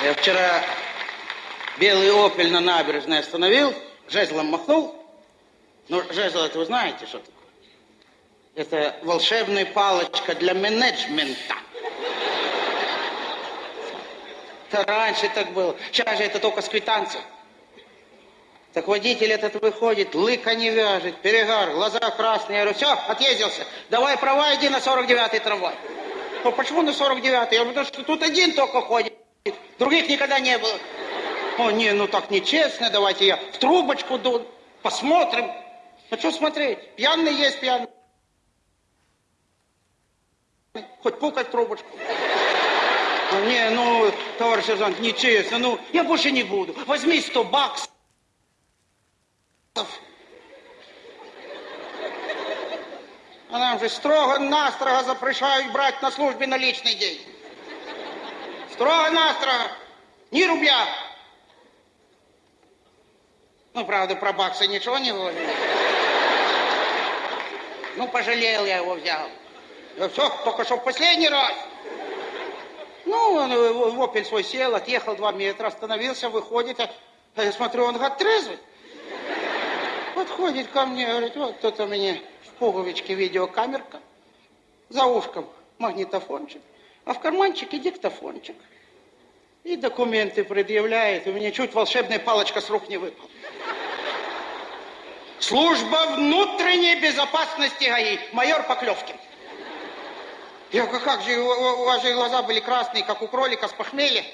Я вчера белый «Опель» на набережной остановил, жезлом махнул. Ну, жезл, это вы знаете, что такое? Это волшебная палочка для менеджмента. Это раньше так было. Сейчас же это только с квитанцией. Так водитель этот выходит, лыка не вяжет, перегар, глаза красные. Я говорю, все, отъездился. Давай права, иди на 49-й трамвай. Ну, почему на 49-й? Я говорю, потому что тут один только ходит. Других никогда не было. О, не, ну так нечестно, давайте я в трубочку ду, посмотрим. Ну, что смотреть? Пьяный есть пьяный. Хоть пукать трубочку. Ну, не, ну, товарищ сержант, нечестно, ну, я больше не буду. Возьми 100 баксов. А нам же строго-настрого запрещают брать на службе наличный день. Строго-настрого. Ни рубля. Ну, правда, про баксы ничего не говорил. Ну, пожалел я его взял. Да все, только что в последний раз. Ну, он в опель свой сел, отъехал два метра, остановился, выходит. А я смотрю, он гад трезвый. Подходит ко мне, говорит, вот тут у меня в пуговичке видеокамерка, за ушком магнитофончик, а в карманчике диктофончик. И документы предъявляет, у меня чуть волшебная палочка с рук не выпала. Служба внутренней безопасности ГАИ, майор Поклевкин. Я говорю, как же, у, вас же глаза были красные, как у кролика с похмелья.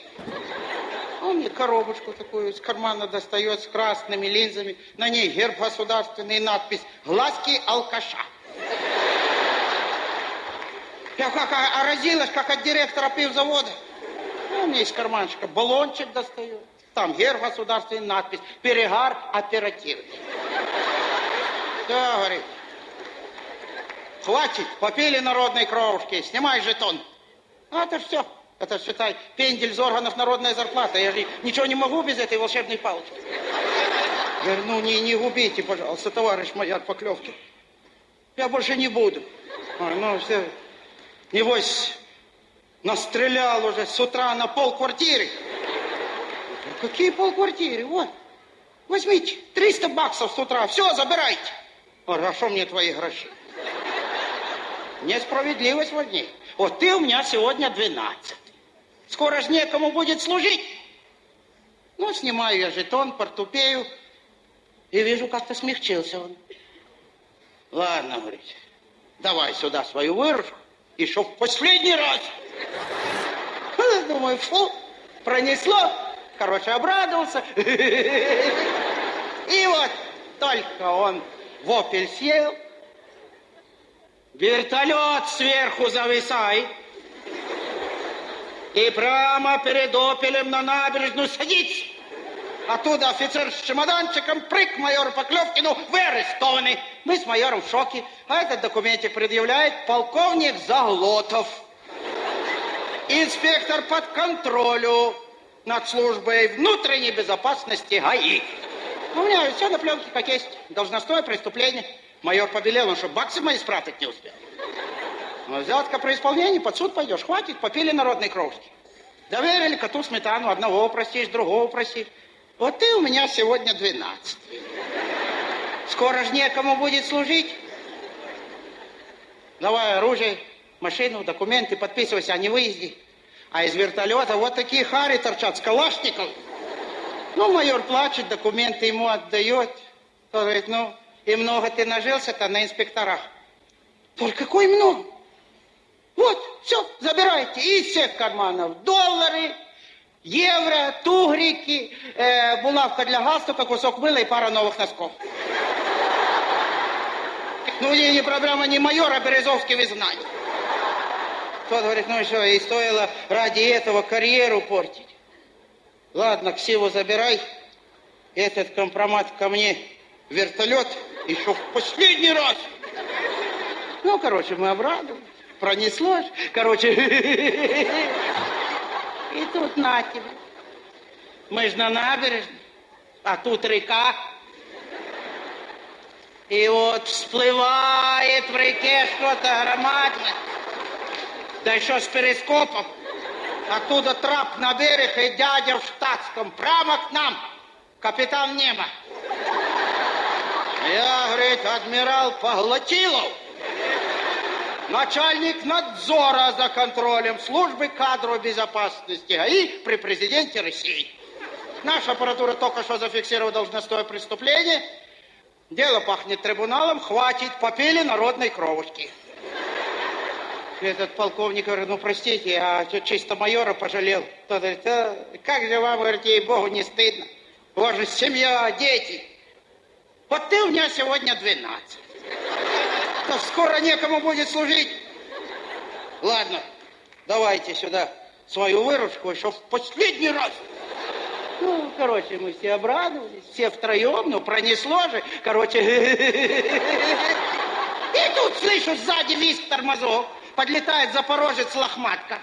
Он мне коробочку такую из кармана достает с красными линзами. На ней герб государственный, надпись «Глазки алкаша». Я как разилась, как от директора пивзавода. Он мне из карманчика баллончик достает. Там герб государственный, надпись «Перегар оперативный». Да, говорит. Хватит, попили народной кровушки, снимай жетон. А это все. Это, считай, пендель из органов народная зарплата. Я же ничего не могу без этой волшебной палочки. Я говорю, ну не, не губите, пожалуйста, товарищ майор Поклевки. Я больше не буду. А, ну, все. Небось, настрелял уже с утра на пол квартиры. Какие полквартиры? Вот. Возьмите, 300 баксов с утра. Все, забирайте. Хорошо мне твои гроши. Несправедливость важнее. Вот ты у меня сегодня 12. Скоро ж некому будет служить. Ну, снимаю я жетон, портупею, и вижу, как-то смягчился он. Ладно, говорит, давай сюда свою выручку, и чтоб в последний раз. Думаю, фу, пронесло. Короче, обрадовался. И вот только он в опель сел, вертолет сверху зависает, и прямо перед опелем на набережную садится. Оттуда офицер с чемоданчиком, прыг майору Поклевкину, вы арестованы. Мы с майором в шоке. А этот документик предъявляет полковник Заглотов. Инспектор под контролю над службой внутренней безопасности ГАИ. У меня все на пленке как есть. Должностное преступление. Майор побелел, он что, баксы мои спрятать не успел. Ну, взятка при исполнении, под суд пойдешь. Хватит, попили народной кровки. Доверили коту сметану, одного простишь, другого простишь. Вот ты у меня сегодня 12. Скоро ж некому будет служить. Давай оружие, машину, документы, подписывайся о невыезде. А из вертолета вот такие хари торчат с калашником. Ну, майор плачет, документы ему отдает. Он говорит, ну, и много ты нажился-то на инспекторах. Только какой много? Вот, все, забирайте из всех карманов. Доллары, евро, тугрики, э, булавка для галстука, кусок мыла и пара новых носков. Ну, не, не проблема не майора, Березовский в изгнании. Тот говорит, ну что, и стоило ради этого карьеру портить. Ладно, ксиву забирай, этот компромат ко мне вертолет еще в последний раз. Ну, короче, мы обрадовались пронеслось. Короче, и тут на тебе. Мы же на набережной, а тут река. И вот всплывает в реке что-то громадное. Да еще с перископом. Оттуда трап на берег и дядя в штатском. Прямо к нам. Капитан Немо. Я, говорит, адмирал Поглотилов. Начальник надзора за контролем службы кадровой безопасности ГАИ при президенте России. Наша аппаратура только что зафиксировала должностное преступление. Дело пахнет трибуналом, хватит, попили народной кровушки. Этот полковник говорит, ну простите, я чисто майора пожалел. Тот говорит, «А как же вам, говорит, ей-богу, не стыдно? У вас же семья, дети. Вот ты у меня сегодня 12. Да скоро некому будет служить. Ладно, давайте сюда свою выручку еще в последний раз. Ну, короче, мы все обрадовались, все втроем, ну, пронесло же, короче. И тут слышу сзади визг тормозов, подлетает запорожец лохматка.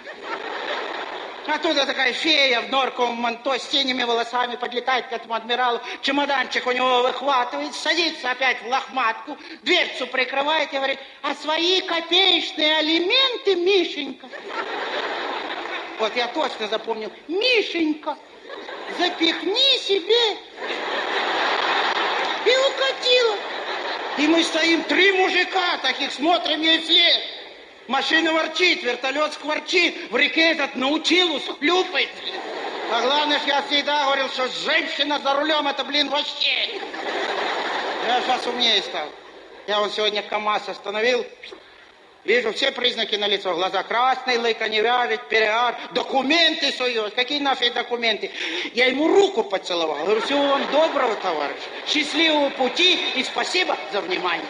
Оттуда такая фея в норковом манто с синими волосами подлетает к этому адмиралу, чемоданчик у него выхватывает, садится опять в лохматку, дверцу прикрывает и говорит, а свои копеечные алименты, Мишенька. Вот я точно запомнил, Мишенька, запихни себе. И укатила. И мы стоим, три мужика таких, смотрим ей вслед. Машина ворчит, вертолет скворчит, в реке этот научилус хлюпает. А главное, что я всегда говорил, что женщина за рулем, это, блин, вообще. Я сейчас умнее стал. Я вот сегодня КамАЗ остановил, вижу все признаки на лицо. Глаза красные, лыка не вяжет, переар, документы сует. Какие нафиг документы? Я ему руку поцеловал. Говорю, всего вам доброго, товарищ. Счастливого пути и спасибо за внимание.